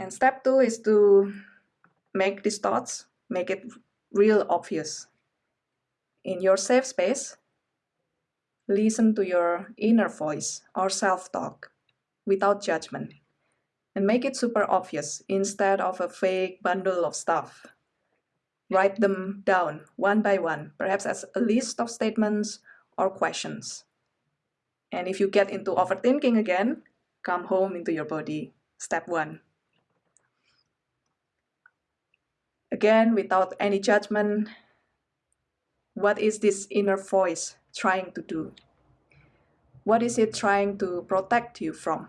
And step two is to make these thoughts, make it real obvious. In your safe space, listen to your inner voice or self-talk without judgment and make it super obvious instead of a fake bundle of stuff. Write them down one by one, perhaps as a list of statements or questions. And if you get into overthinking again, come home into your body. Step one. Again, without any judgment, what is this inner voice trying to do? What is it trying to protect you from?